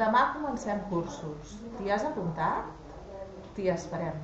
Demà comencem cursos. T'hi has apuntat? T'hi esperem.